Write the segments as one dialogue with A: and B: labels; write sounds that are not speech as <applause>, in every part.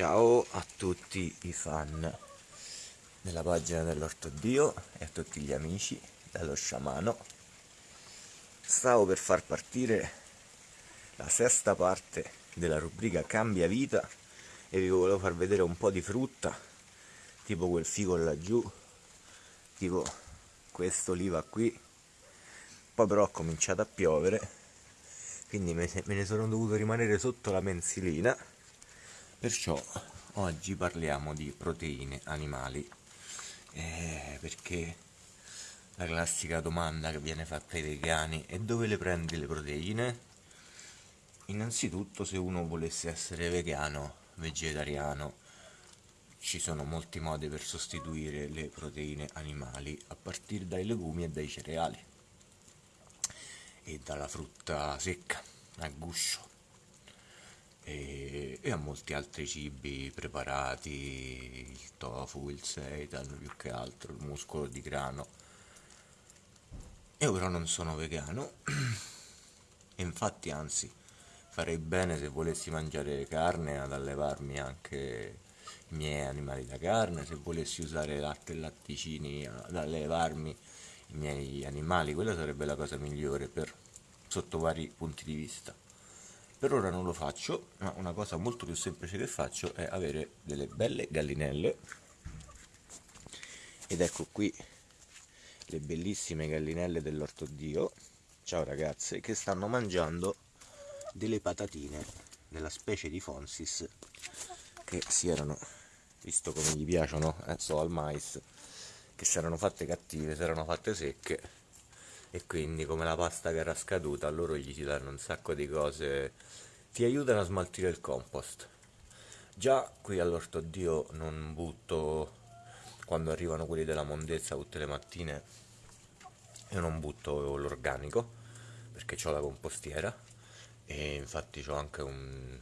A: Ciao a tutti i fan della pagina dell'Ortodio e a tutti gli amici dello sciamano. Stavo per far partire la sesta parte della rubrica Cambia vita e vi volevo far vedere un po' di frutta, tipo quel figo laggiù, tipo questo oliva qui. Poi però ha cominciato a piovere, quindi me ne sono dovuto rimanere sotto la mensilina Perciò oggi parliamo di proteine animali, eh, perché la classica domanda che viene fatta ai vegani è dove le prendi le proteine? Innanzitutto se uno volesse essere vegano, vegetariano, ci sono molti modi per sostituire le proteine animali a partire dai legumi e dai cereali e dalla frutta secca, a guscio e, e a molti altri cibi preparati, il tofu, il seitan, più che altro, il muscolo di grano. Io però non sono vegano e infatti anzi farei bene se volessi mangiare carne ad allevarmi anche i miei animali da carne, se volessi usare latte e latticini ad allevarmi i miei animali, quella sarebbe la cosa migliore per, sotto vari punti di vista. Per ora non lo faccio, ma una cosa molto più semplice che faccio è avere delle belle gallinelle. Ed ecco qui le bellissime gallinelle dell'orto Dio, ciao ragazze, che stanno mangiando delle patatine della specie di Fonsis che si erano, visto come gli piacciono, eh, so al mais, che si erano fatte cattive, si erano fatte secche e quindi come la pasta che era scaduta loro gli si danno un sacco di cose. Ti aiutano a smaltire il compost. Già qui all'orto dio non butto quando arrivano quelli della mondezza tutte le mattine io non butto l'organico perché ho la compostiera. E infatti ho anche un,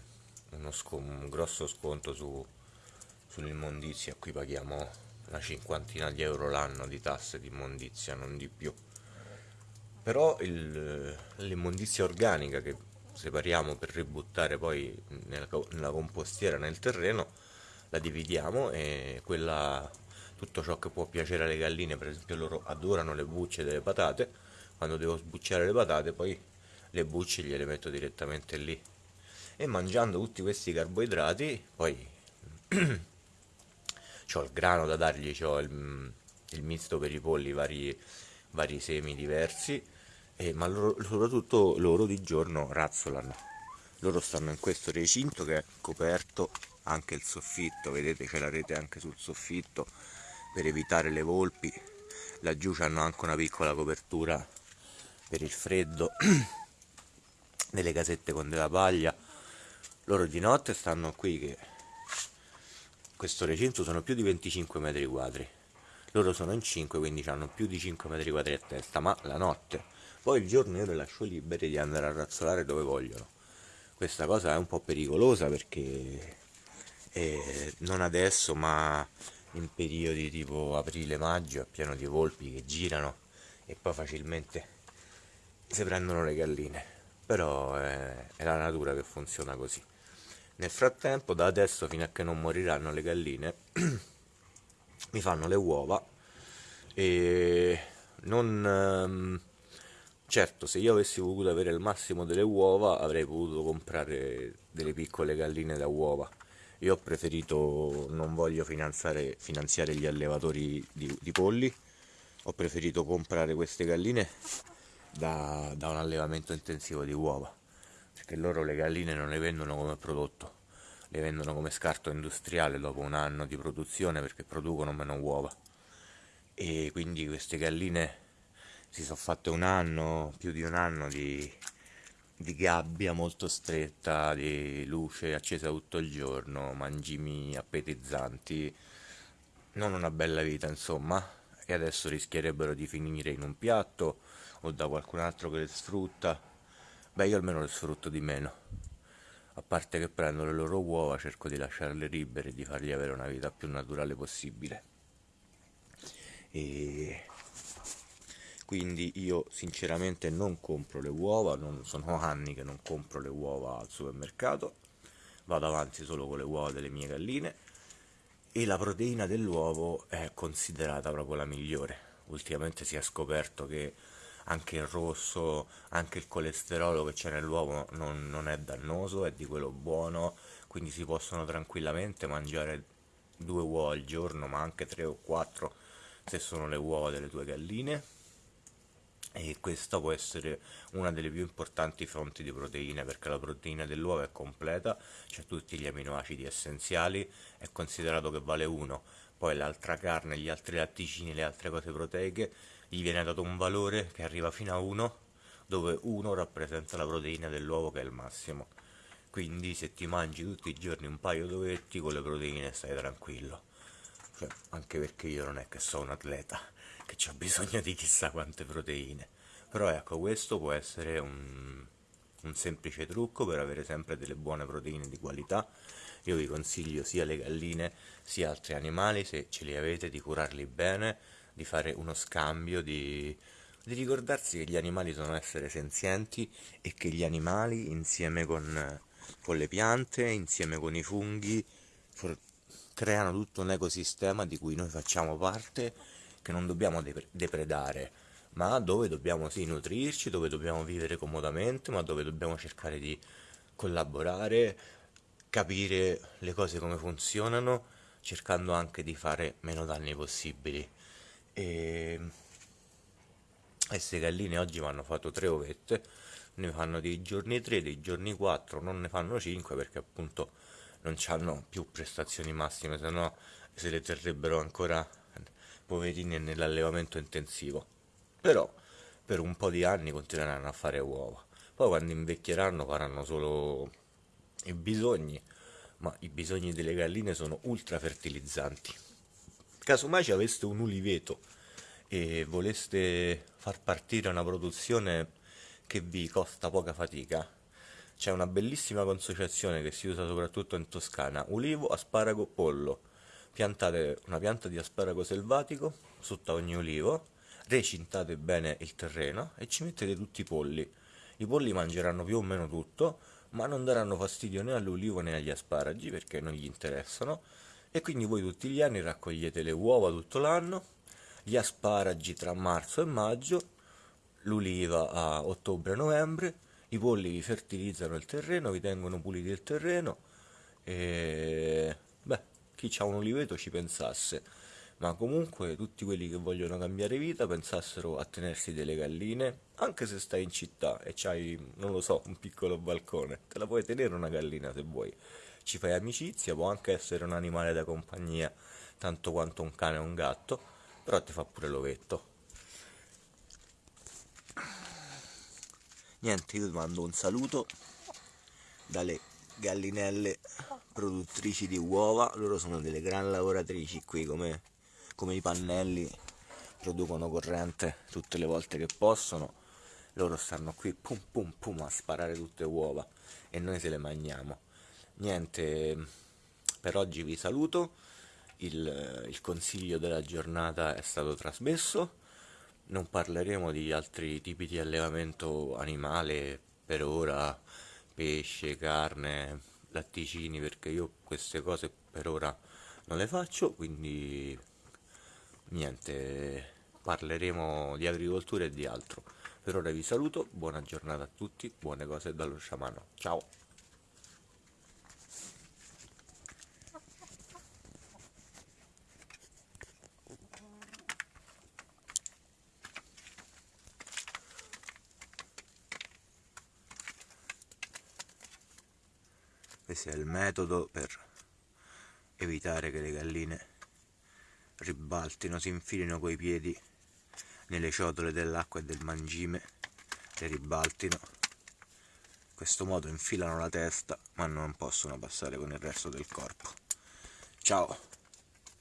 A: un grosso sconto su, sull'immondizia. Qui paghiamo una cinquantina di euro l'anno di tasse di immondizia non di più però l'immondizia organica che separiamo per ributtare poi nella, nella, compostiera nel terreno la dividiamo e quella tutto ciò che può piacere alle galline per esempio loro adorano le bucce delle patate quando devo sbucciare le patate poi le bucce gliele metto direttamente lì. E mangiando tutti questi carboidrati poi <clears throat> ho il grano da dargli ho il, il misto per i polli vari, vari semi diversi eh, ma loro, soprattutto loro di giorno razzolano. Loro stanno in questo recinto che è coperto anche il soffitto. Vedete c'è la rete anche sul soffitto per evitare le volpi. Laggiù hanno anche una piccola copertura per il freddo <clears throat> delle casette con della paglia. Loro di notte stanno qui che questo recinto sono più di 25 metri quadri. Loro sono in 5 quindi hanno più di 5 metri quadri a testa ma la notte poi il giorno io le lascio libere di andare a razzolare dove vogliono. Questa cosa è un po' pericolosa perché eh, non adesso ma in periodi tipo aprile-maggio è pieno di volpi che girano e poi facilmente si prendono le galline. Però è, è la natura che funziona così. Nel frattempo da adesso fino a che non moriranno le galline <clears throat> mi fanno le uova e non um, Certo, se io avessi voluto avere il massimo delle uova avrei potuto comprare delle piccole galline da uova. Io ho preferito, non voglio finanziare, finanziare gli allevatori di, di, polli, ho preferito comprare queste galline da, da un allevamento intensivo di uova, perché loro le galline non le vendono come prodotto, le vendono come scarto industriale dopo un anno di produzione perché producono meno uova. E quindi queste galline si sono fatte un anno, più di un anno di, di gabbia molto stretta, di luce accesa tutto il giorno, mangimi appetizzanti, non una bella vita insomma, e adesso rischierebbero di finire in un piatto o da qualcun altro che le sfrutta, beh io almeno le sfrutto di meno, a parte che prendo le loro uova, cerco di lasciarle libere e di fargli avere una vita più naturale possibile. E quindi io sinceramente non compro le uova, non sono anni che non compro le uova al supermercato, vado avanti solo con le uova delle mie galline e la proteina dell'uovo è considerata proprio la migliore. Ultimamente si è scoperto che anche il rosso, anche il colesterolo che c'è nell'uovo non, non è dannoso, è di quello buono, quindi si possono tranquillamente mangiare due uova al giorno, ma anche tre o quattro se sono le uova delle tue galline e questa può essere una delle più importanti fonti di proteine perché la proteina dell'uovo è completa, c'è tutti gli aminoacidi essenziali, è considerato che vale 1, poi l'altra carne, gli altri latticini, le altre cose proteiche, gli viene dato un valore che arriva fino a 1, dove 1 rappresenta la proteina dell'uovo che è il massimo. Quindi se ti mangi tutti i giorni un paio d'ovetti con le proteine stai tranquillo. Cioè, anche perché io non è che sono un atleta che ho bisogno di chissà quante proteine. Però ecco, questo può essere un, un semplice trucco per avere sempre delle buone proteine di qualità. Io vi consiglio sia le galline sia altri animali, se ce li avete, di curarli bene, di fare uno scambio, di, di ricordarsi che gli animali sono esseri senzienti e che gli animali insieme con, con le piante, insieme con i funghi, creano tutto un ecosistema di cui noi facciamo parte che non dobbiamo depredare, ma dove dobbiamo sì nutrirci, dove dobbiamo vivere comodamente, ma dove dobbiamo cercare di collaborare, capire le cose come funzionano, cercando anche di fare meno danni possibili. E queste galline oggi mi hanno fatto tre ovette, ne fanno dei giorni 3, dei giorni 4, non ne fanno 5 perché appunto non hanno più prestazioni massime, se no se le terrebbero ancora poverini nell'allevamento intensivo. Però per un po' di anni continueranno a fare uova. Poi quando invecchieranno faranno solo i bisogni, ma i bisogni delle galline sono ultra fertilizzanti. Casomai ci aveste un uliveto e voleste far partire una produzione che vi costa poca fatica, c'è una bellissima consociazione che si usa soprattutto in Toscana, ulivo, asparago, pollo piantate una pianta di asparago selvatico sotto ogni ulivo, recintate bene il terreno e ci mettete tutti i polli. I polli mangeranno più o meno tutto, ma non daranno fastidio né all'ulivo né agli asparagi perché non gli interessano e quindi voi tutti gli anni raccogliete le uova tutto l'anno, gli asparagi tra marzo e maggio, l'uliva a ottobre-novembre, i polli vi fertilizzano il terreno, vi tengono puliti il terreno e chi ha un oliveto ci pensasse, ma comunque tutti quelli che vogliono cambiare vita pensassero a tenersi delle galline, anche se stai in città e c'hai, non lo so, un piccolo balcone, te la puoi tenere una gallina se vuoi, ci fai amicizia, può anche essere un animale da compagnia, tanto quanto un cane o un gatto, però ti fa pure l'ovetto. Niente, io ti mando un saluto dalle gallinelle produttrici di uova, loro sono delle gran lavoratrici qui come, come i pannelli, producono corrente tutte le volte che possono, loro stanno qui pum pum pum a sparare tutte uova e noi se le mangiamo. Niente, per oggi vi saluto, il, il consiglio della giornata è stato trasmesso, non parleremo di altri tipi di allevamento animale per ora, pesce, carne, latticini perché io queste cose per ora non le faccio quindi niente parleremo di agricoltura e di altro. Per ora vi saluto buona giornata a tutti buone cose dallo sciamano. Ciao è il metodo per evitare che le galline ribaltino, si infilino coi piedi nelle ciotole dell'acqua e del mangime, le ribaltino. In questo modo infilano la testa ma non possono passare con il resto del corpo. Ciao!